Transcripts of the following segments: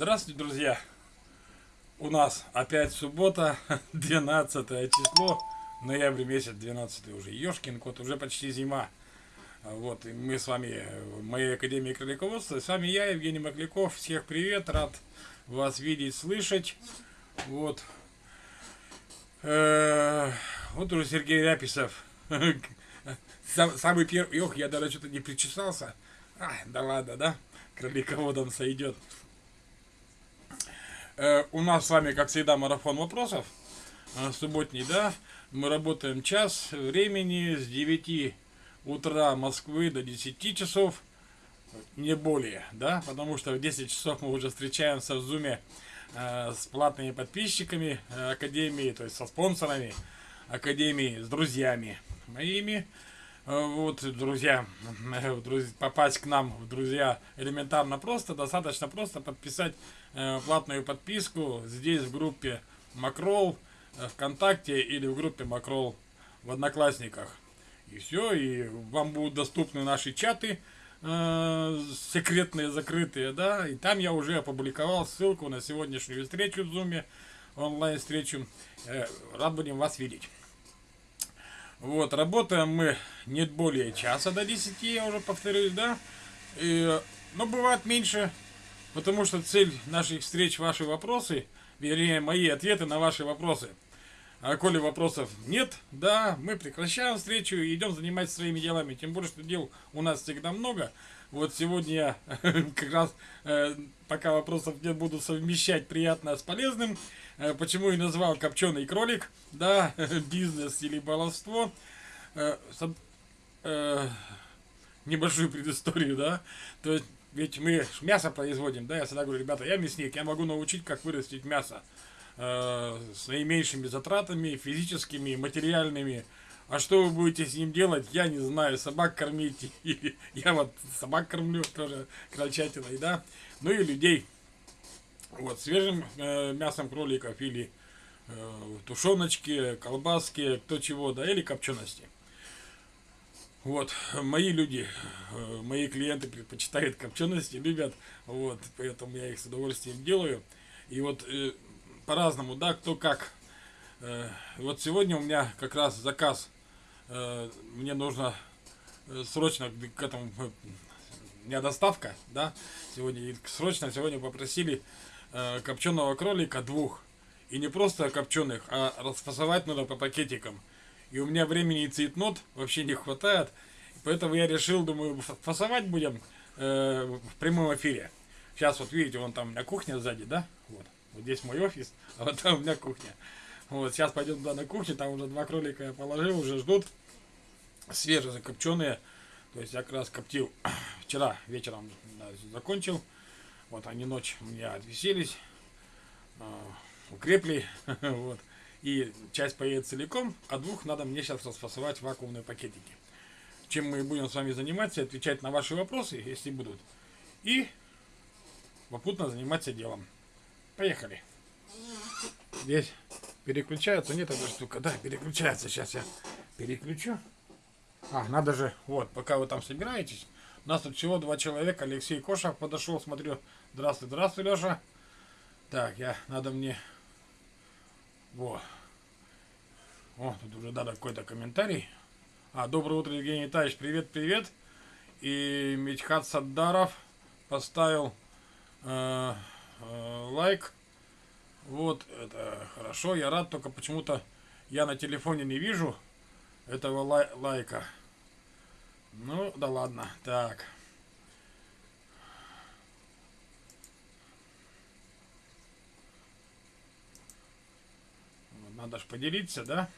Здравствуйте, друзья! У нас опять суббота, 12 число, ноябрь месяц, 12 уже, Ёшкин кот, уже почти зима. Вот, и мы с вами в моей Академии Кролиководства, с вами я, Евгений Макляков, всех привет, рад вас видеть, слышать. Вот, э, вот уже Сергей Ряписов, самый первый, ох, я даже что-то не причесался, а, да ладно, да, кролиководом сойдет. Э, у нас с вами, как всегда, марафон вопросов. Э, субботний, да. Мы работаем час времени с 9 утра Москвы до 10 часов. Не более, да. Потому что в 10 часов мы уже встречаемся в зуме э, с платными подписчиками Академии, то есть со спонсорами Академии, с друзьями моими. Э, вот, друзья, попасть к нам друзья элементарно просто, достаточно просто подписать э, платную подписку здесь в группе Макрол э, ВКонтакте или в группе Макрол в Одноклассниках. И все, и вам будут доступны наши чаты э, секретные, закрытые, да, и там я уже опубликовал ссылку на сегодняшнюю встречу в Зуме, онлайн-встречу. Э, рад будем вас видеть. Вот, работаем мы не более часа до 10, я уже повторюсь, да. И, но бывает меньше, потому что цель наших встреч ваши вопросы, вернее, мои ответы на ваши вопросы. А коли вопросов нет, да, мы прекращаем встречу и идем заниматься своими делами. Тем более, что дел у нас всегда много. Вот сегодня я как раз, э, пока вопросов нет, буду совмещать приятное с полезным. Э, почему и назвал копченый кролик, да, бизнес или баловство. Э, небольшую предысторию, да. То есть, ведь мы мясо производим, да, я всегда говорю, ребята, я мясник, я могу научить, как вырастить мясо с наименьшими затратами, физическими, материальными, а что вы будете с ним делать, я не знаю. Собак кормить. Я вот собак кормлю тоже крольчатиной, да. Ну и людей. Вот, свежим э, мясом кроликов или э, тушеночки, колбаски, кто чего, да, или копчености. Вот, мои люди, э, мои клиенты предпочитают копчености, любят, вот, поэтому я их с удовольствием делаю. И вот э, по-разному, да, кто как. Э, вот сегодня у меня как раз заказ Э, мне нужно э, срочно к этому, у меня доставка, да, сегодня, срочно сегодня попросили копченого кролика двух, и не просто копченых, а расфасовать надо по пакетикам. И у меня времени и цветнот вообще не хватает, поэтому я решил, думаю, фасовать будем э, в прямом эфире. Сейчас вот видите, вон там у меня кухня сзади, да, вот, вот здесь мой офис, а вот там у меня кухня. Вот, сейчас пойдем туда на кухню, там уже два кролика я положил, уже ждут. Свежие закопченные. То есть я как раз коптил вчера вечером да, закончил. Вот они ночь у меня отвеселись, э, укрепли. вот. И часть поедет целиком, а двух надо мне сейчас расфасовать в вакуумные пакетики. Чем мы будем с вами заниматься, отвечать на ваши вопросы, если будут. И попутно заниматься делом. Поехали. Здесь переключается, нет эта штука, да, переключается, сейчас я переключу. А, надо же, вот, пока вы там собираетесь, у нас тут всего два человека, Алексей Кошев подошел, смотрю, здравствуй, здравствуй, Леша. Так, я, надо мне, вот, о, тут уже надо какой-то комментарий. А, доброе утро, Евгений Витальевич, привет, привет. И Митхат Саддаров поставил э, э, лайк вот, это хорошо, я рад, только почему-то я на телефоне не вижу этого лай лайка. Ну, да ладно, так. Надо же поделиться, да?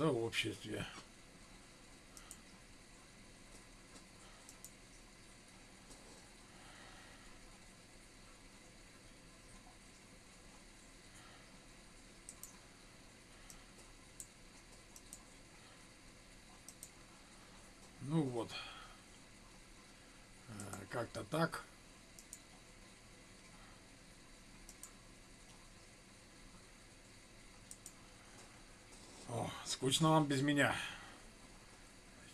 Сообществе. Ну вот, э, как-то так. Скучно вам без меня.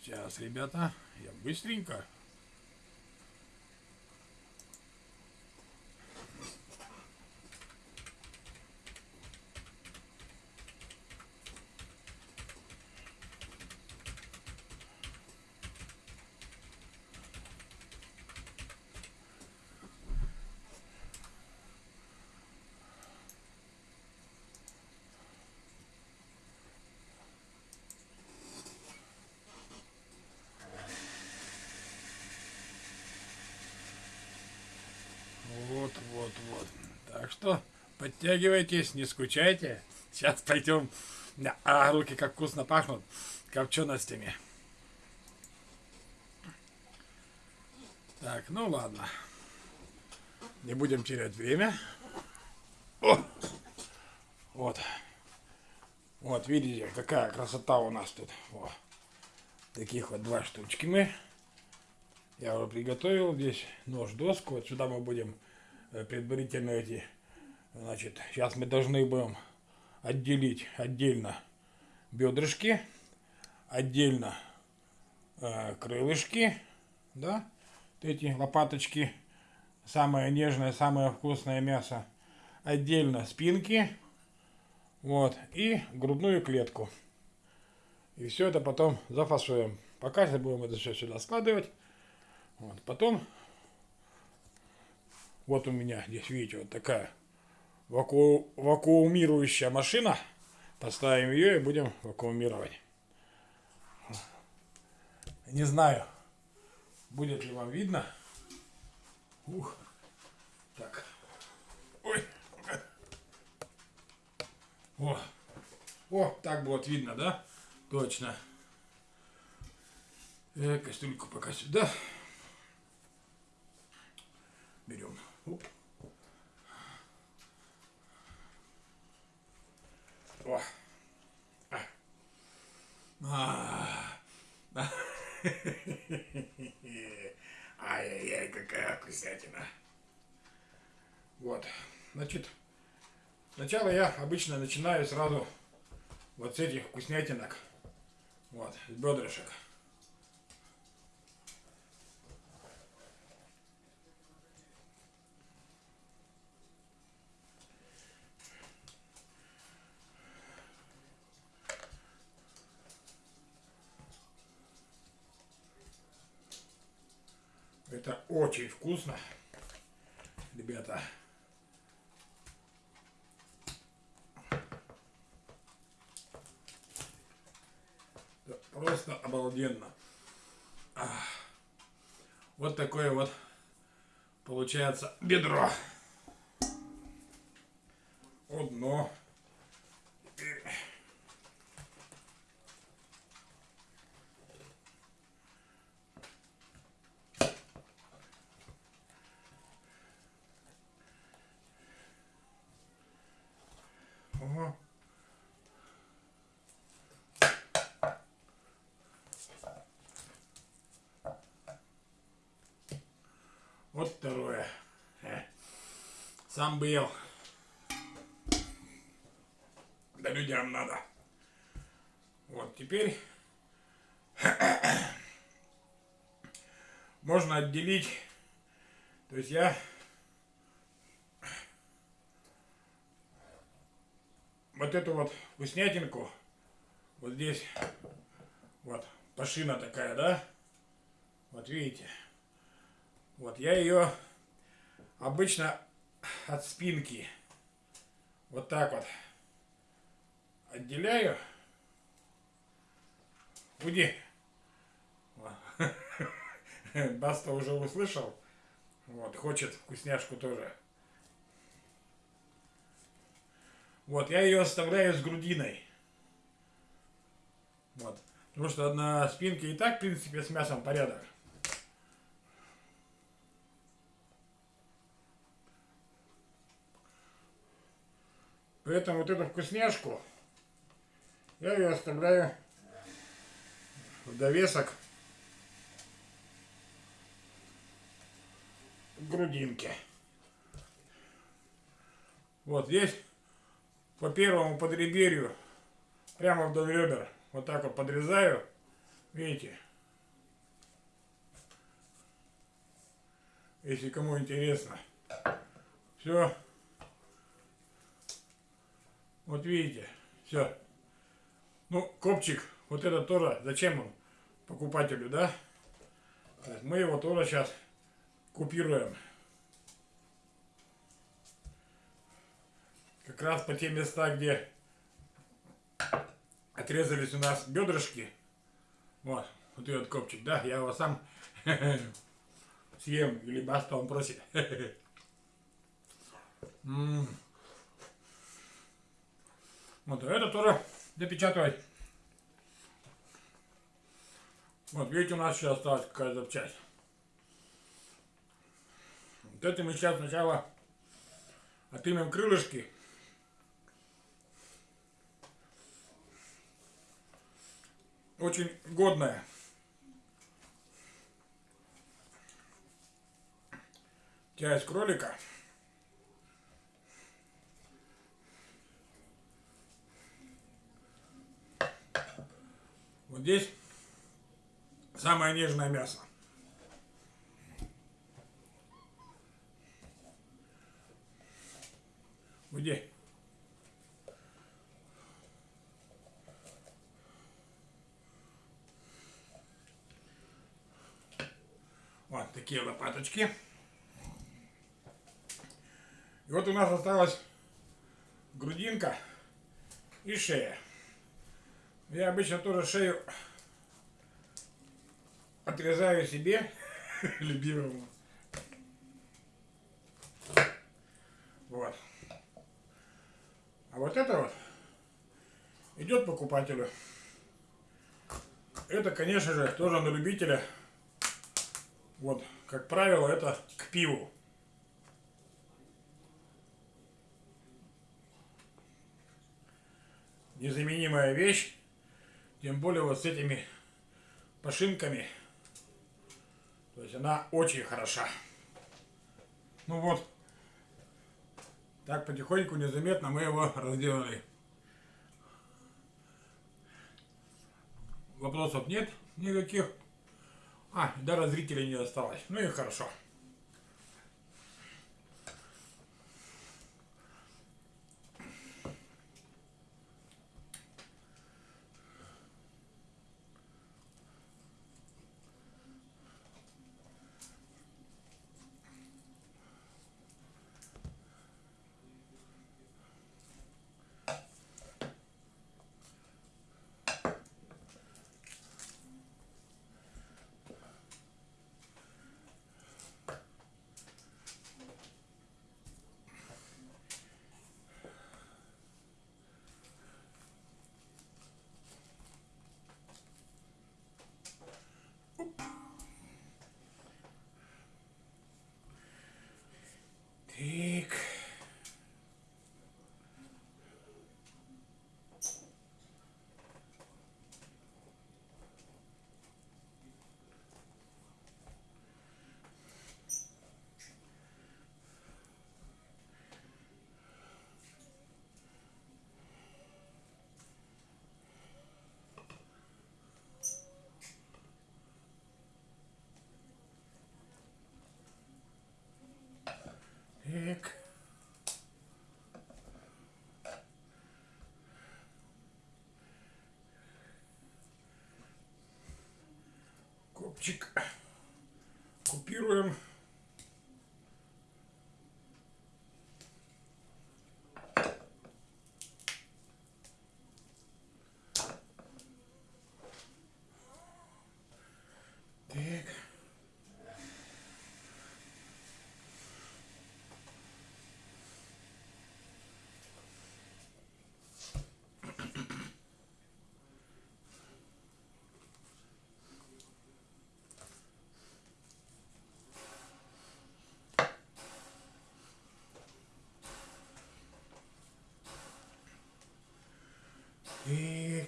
Сейчас, ребята, я быстренько. Вот, вот, вот. Так что подтягивайтесь, не скучайте. Сейчас пойдем. А руки как вкусно пахнут копченостями. Так, ну ладно. Не будем терять время. О! Вот. Вот, видите, какая красота у нас тут. О. Таких вот два штучки мы. Я уже приготовил здесь нож, доску. Вот сюда мы будем э, предварительно эти, значит, сейчас мы должны будем отделить отдельно бедрышки, отдельно э, крылышки, да, вот эти лопаточки, самое нежное, самое вкусное мясо, отдельно спинки, вот, и грудную клетку. И все это потом зафасуем. Пока будем это все сюда складывать. Вот. Потом, вот у меня здесь, видите, вот такая ваку... вакуумирующая машина. Поставим ее и будем вакуумировать. Не знаю, будет ли вам видно. Ух. Так. Ой. О. О, так будет видно, да? Точно. Э, кастрюльку пока сюда берем. Оп. О. А. Ай-яй-яй, какая вкуснятина. Вот. Значит, сначала я обычно начинаю сразу вот с этих вкуснятинок. Вот, с бедрышек. Это очень вкусно, ребята. Просто обалденно. Вот такое вот получается бедро. Одно. Вот второе. Э. Сам бы ел. Да людям надо. Вот теперь можно отделить. То есть я вот эту вот вкуснятинку, вот здесь, вот, пашина такая, да? Вот видите? Вот я ее обычно от спинки вот так вот отделяю. Уйди. Баста уже услышал. Вот, хочет вкусняшку тоже. Вот, я ее оставляю с грудиной. Вот. Потому что на спинке и так, в принципе, с мясом порядок. Поэтому вот эту вкусняшку я ее оставляю в довесок грудинки. Вот здесь по первому подреберью, прямо вдоль ребер. вот так вот подрезаю. Видите? Если кому интересно. Все. Вот видите, все. Ну, копчик, вот это тоже, зачем он покупателю, да? То есть мы его тоже сейчас купируем. Как раз по те места, где отрезались у нас бедрышки. Вот, вот этот копчик, да, я его сам съем, или баста он просит. Вот, это тоже допечатывать. Вот, видите, у нас еще осталась какая-то часть. Вот это мы сейчас сначала отымем крылышки. Очень годная. Часть кролика. Вот здесь самое нежное мясо. Где? Вот такие лопаточки. И вот у нас осталась грудинка и шея. Я обычно тоже шею отрезаю себе, любимому. Вот. А вот это вот идет покупателю. Это, конечно же, тоже на любителя. Вот, как правило, это к пиву. Незаменимая вещь. Тем более вот с этими пошинками. То есть она очень хороша. Ну вот. Так потихоньку, незаметно мы его разделали. Вопросов нет никаких. А, даже зрителей не осталось. Ну и хорошо. Так. Так. Копчик купируем. Так.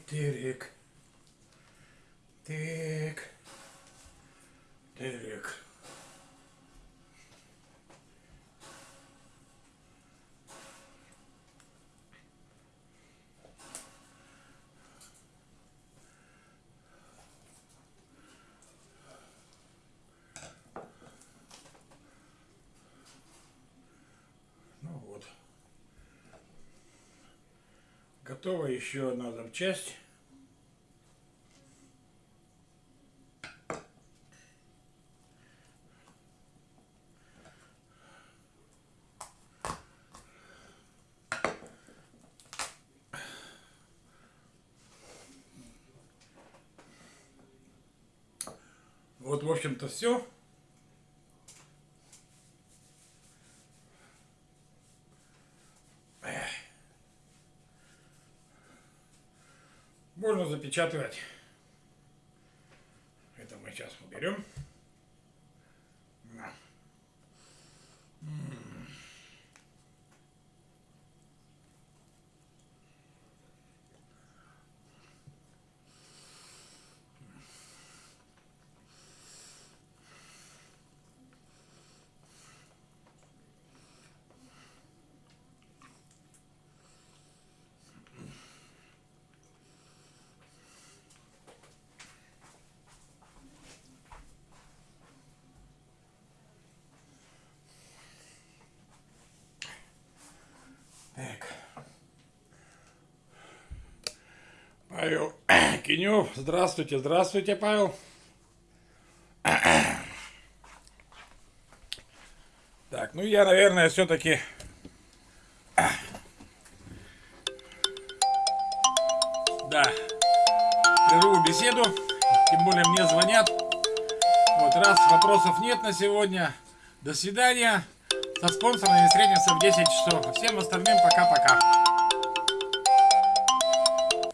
Так, так. Так. Так. Готова еще одна запчасть. Вот, в общем-то, все. Можно запечатывать. Это мы сейчас уберем. Так. Павел Кинев. Здравствуйте, здравствуйте, Павел. Так, ну я, наверное, все-таки да, прерву беседу. Тем более мне звонят. Вот, раз вопросов нет на сегодня. До свидания. Со спонсорами встретимся в 10 часов. Всем остальным пока-пока.